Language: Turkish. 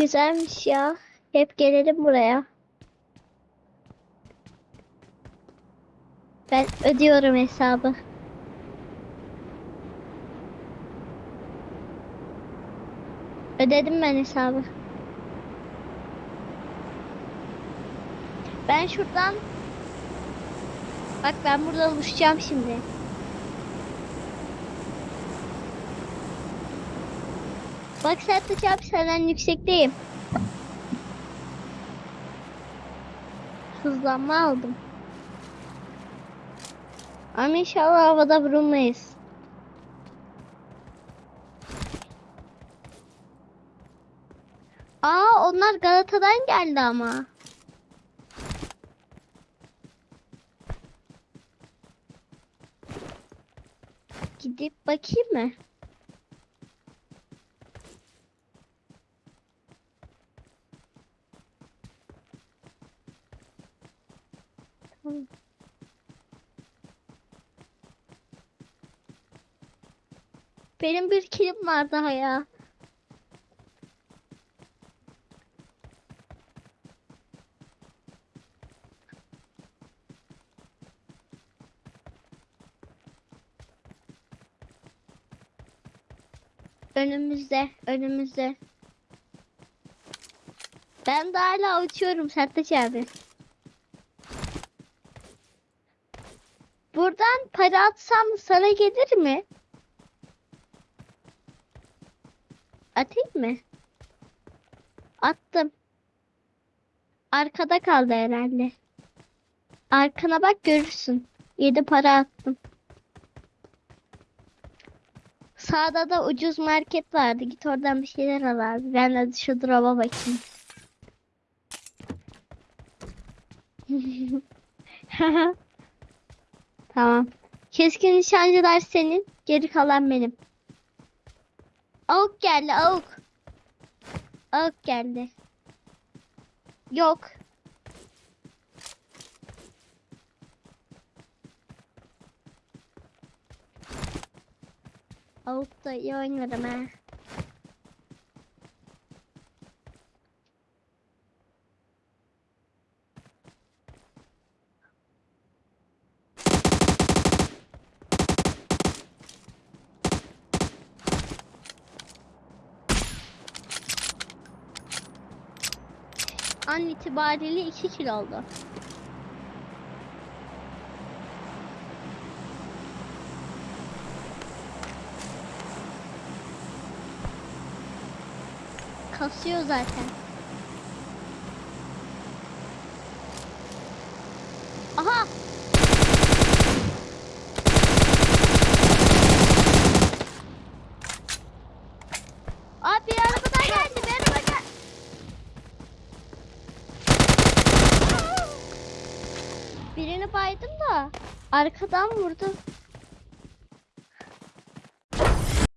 Güzelmiş ya. Hep gelelim buraya. Ben ödüyorum hesabı. Ödedim ben hesabı. Ben şuradan Bak ben burada uçacağım şimdi. Bak Sertaç abi senden yüksekteyim. Hızlanma aldım. Ama inşallah havada vurulmayız. Aa onlar Galata'dan geldi ama. Gidip bakayım mı? Benim bir kilim var daha ya. Önümüzde, önümüzde. Ben de hala uçuyorum Sertaç abi. Buradan para atsam sana gelir mi? Atayım mı? Attım. Arkada kaldı herhalde. Arkana bak görürsün. 7 para attım. Sağda da ucuz market vardı. Git oradan bir şeyler al abi. Ben de şu drop'a bakayım. Tamam. Keskin nişancılar senin. Geri kalan benim. Avuk geldi avuk. Avuk geldi. Yok. Avuk da iyi oynarım ha. An itibariyle 2 kilo oldu. Kasıyor zaten. Aha! Abi bir araba daha geldi. Bir araba geldi. Birini baydım da arkadan vurdu.